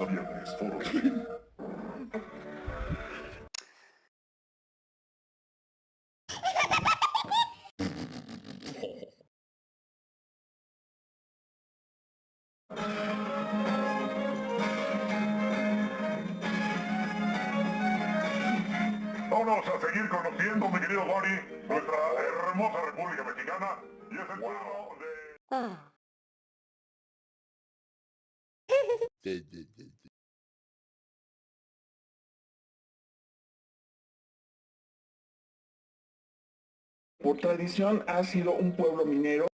de esto. Vamos a seguir conociendo, mi querido Gori, nuestra hermosa República Mexicana y es Por tradición ha sido un pueblo minero